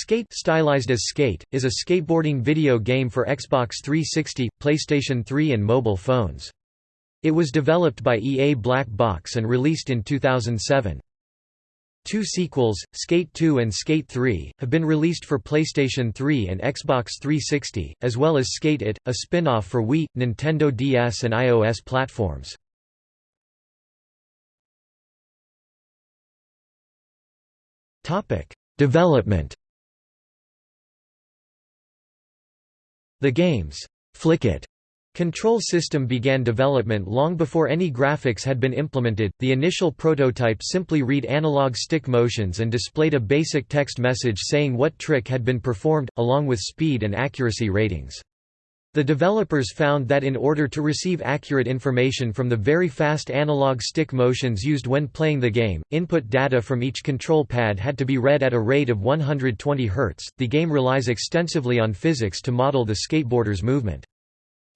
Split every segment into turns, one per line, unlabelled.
Skate stylized as Skate, is a skateboarding video game for Xbox 360, PlayStation 3 and mobile phones. It was developed by EA Black Box and released in 2007. Two sequels, Skate 2 and Skate 3, have been released for PlayStation 3 and Xbox 360, as well as Skate It, a spin-off for Wii, Nintendo DS and iOS platforms. Development The game's Flick-It control system began development long before any graphics had been implemented. The initial prototype simply read analog stick motions and displayed a basic text message saying what trick had been performed, along with speed and accuracy ratings. The developers found that in order to receive accurate information from the very fast analog stick motions used when playing the game, input data from each control pad had to be read at a rate of 120 Hz. The game relies extensively on physics to model the skateboarder's movement.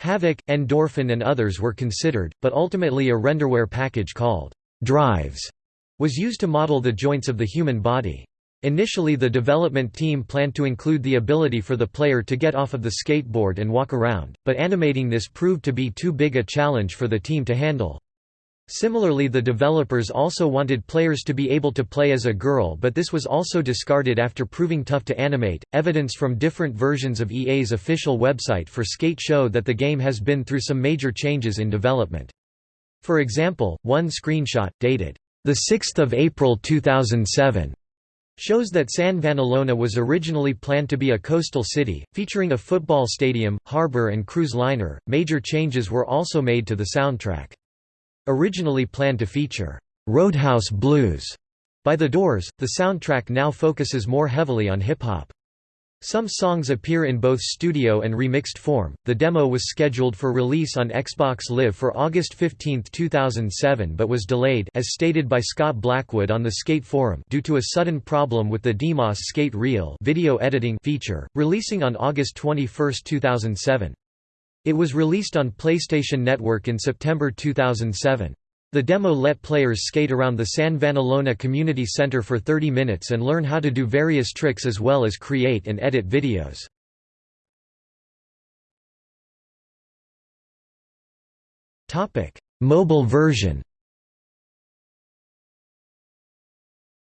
Havok, Endorphin and others were considered, but ultimately a renderware package called Drives was used to model the joints of the human body. Initially the development team planned to include the ability for the player to get off of the skateboard and walk around, but animating this proved to be too big a challenge for the team to handle. Similarly the developers also wanted players to be able to play as a girl but this was also discarded after proving tough to animate. Evidence from different versions of EA's official website for Skate show that the game has been through some major changes in development. For example, one screenshot, dated the 6th of April 2007, shows that San Vanellope was originally planned to be a coastal city, featuring a football stadium, harbor and cruise liner. Major changes were also made to the soundtrack. Originally planned to feature Roadhouse Blues by The Doors, the soundtrack now focuses more heavily on hip-hop. Some songs appear in both studio and remixed form. The demo was scheduled for release on Xbox Live for August 15, 2007 but was delayed as stated by Scott Blackwood on the Skate forum due to a sudden problem with the DMOS Skate Reel video editing feature, releasing on August 21, 2007. It was released on PlayStation Network in September 2007. The demo let players skate around the San Vanellope Community Center for 30 minutes and learn how to do various tricks as well as create and edit videos. Mobile version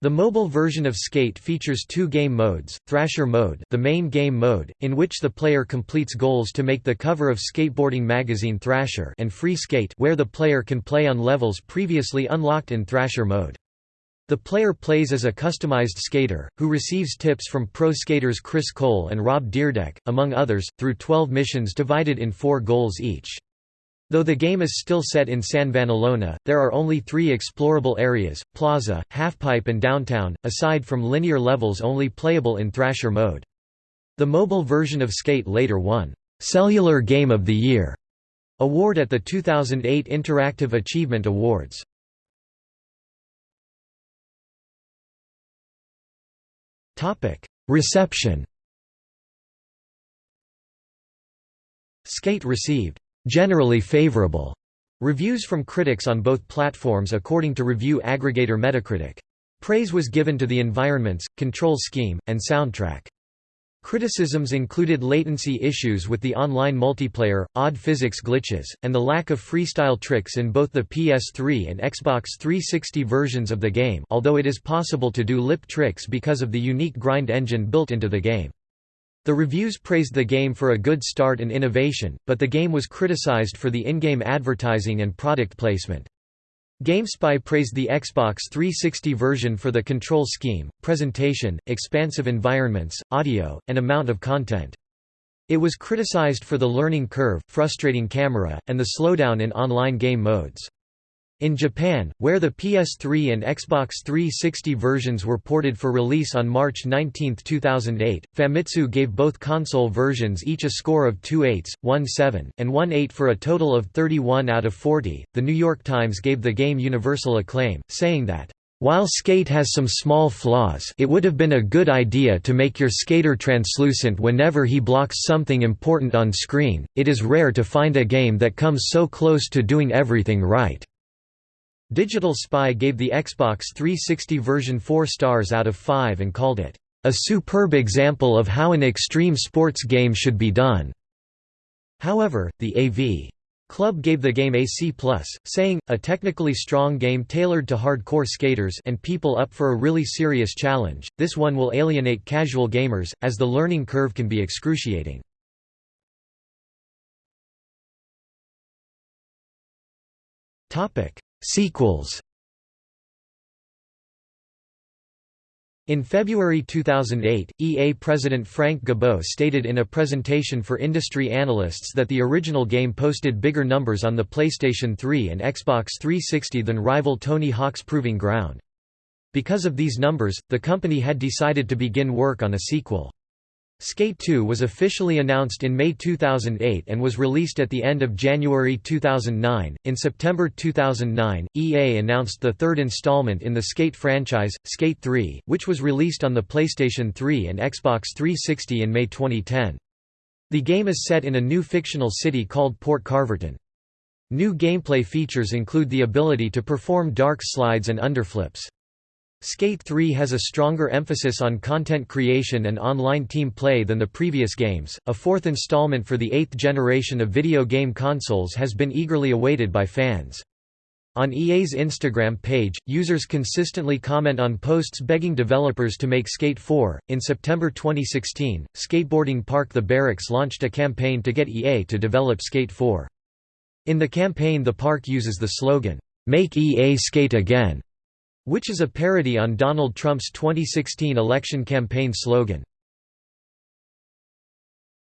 The mobile version of Skate features two game modes, Thrasher mode the main game mode, in which the player completes goals to make the cover of skateboarding magazine Thrasher and Free Skate where the player can play on levels previously unlocked in Thrasher mode. The player plays as a customized skater, who receives tips from pro skaters Chris Cole and Rob Dyrdek, among others, through 12 missions divided in four goals each. Though the game is still set in San Vanellope, there are only three explorable areas, Plaza, Halfpipe and Downtown, aside from linear levels only playable in Thrasher mode. The mobile version of Skate later won, "'Cellular Game of the Year' award at the 2008 Interactive Achievement Awards. Reception Skate received generally favorable reviews from critics on both platforms according to review aggregator Metacritic. Praise was given to the environments, control scheme, and soundtrack. Criticisms included latency issues with the online multiplayer, odd physics glitches, and the lack of freestyle tricks in both the PS3 and Xbox 360 versions of the game although it is possible to do lip tricks because of the unique grind engine built into the game. The reviews praised the game for a good start and innovation, but the game was criticized for the in-game advertising and product placement. GameSpy praised the Xbox 360 version for the control scheme, presentation, expansive environments, audio, and amount of content. It was criticized for the learning curve, frustrating camera, and the slowdown in online game modes. In Japan, where the PS3 and Xbox 360 versions were ported for release on March 19, 2008, Famitsu gave both console versions each a score of 2 8s, 1 7, and 1 8 for a total of 31 out of 40. The New York Times gave the game universal acclaim, saying that, while Skate has some small flaws it would have been a good idea to make your skater translucent whenever he blocks something important on screen, it is rare to find a game that comes so close to doing everything right. Digital Spy gave the Xbox 360 version 4 stars out of 5 and called it, "...a superb example of how an extreme sports game should be done." However, the AV Club gave the game a C+, saying, a technically strong game tailored to hardcore skaters and people up for a really serious challenge, this one will alienate casual gamers, as the learning curve can be excruciating. Sequels In February 2008, EA president Frank Gibeau stated in a presentation for industry analysts that the original game posted bigger numbers on the PlayStation 3 and Xbox 360 than rival Tony Hawk's Proving Ground. Because of these numbers, the company had decided to begin work on a sequel. Skate 2 was officially announced in May 2008 and was released at the end of January 2009. In September 2009, EA announced the third installment in the Skate franchise, Skate 3, which was released on the PlayStation 3 and Xbox 360 in May 2010. The game is set in a new fictional city called Port Carverton. New gameplay features include the ability to perform dark slides and underflips. Skate 3 has a stronger emphasis on content creation and online team play than the previous games. A fourth installment for the eighth generation of video game consoles has been eagerly awaited by fans. On EA's Instagram page, users consistently comment on posts begging developers to make Skate 4. In September 2016, skateboarding park The Barracks launched a campaign to get EA to develop Skate 4. In the campaign, the park uses the slogan, Make EA Skate Again which is a parody on Donald Trump's 2016 election campaign slogan,